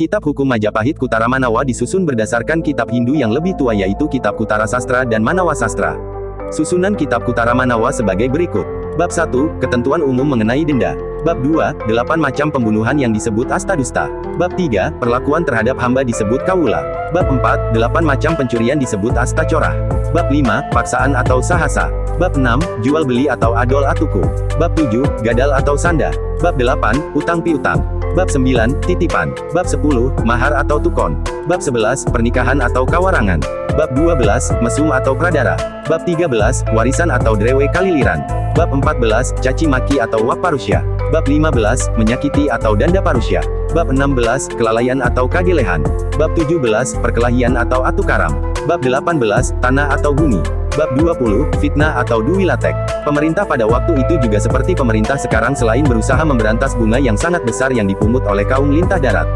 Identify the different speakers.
Speaker 1: Kitab Hukum Majapahit Kutara Manawa disusun berdasarkan kitab Hindu yang lebih tua yaitu Kitab Kutara Sastra dan Manawa Sastra. Susunan Kitab Kutara Manawa sebagai berikut. Bab 1, Ketentuan Umum mengenai Denda. Bab 2, 8 macam pembunuhan yang disebut asta dusta. Bab 3, Perlakuan terhadap hamba disebut kawula. Bab 4, 8 macam pencurian disebut asta corah. Bab 5, Paksaan atau sahasa. Bab 6, Jual beli atau adol atuku. Bab 7, Gadal atau sanda. Bab 8, Utang piutang. Bab 9, Titipan. Bab 10, Mahar atau tukon. Bab 11, Pernikahan atau kawarangan. Bab 12, Mesum atau pradara. Bab 13, Warisan atau drewe kaliliran. Bab 14, Caci maki atau wak parusya. Bab 15, Menyakiti atau danda parusya. Bab 16, Kelalaian atau kagelehan. Bab 17, Perkelahian atau atukaram. Bab 18, Tanah atau bumi. Bab 20, Fitnah atau duwilatek. Pemerintah pada waktu itu juga seperti pemerintah sekarang selain berusaha memberantas bunga yang sangat besar yang dipungut oleh kaum lintah darat.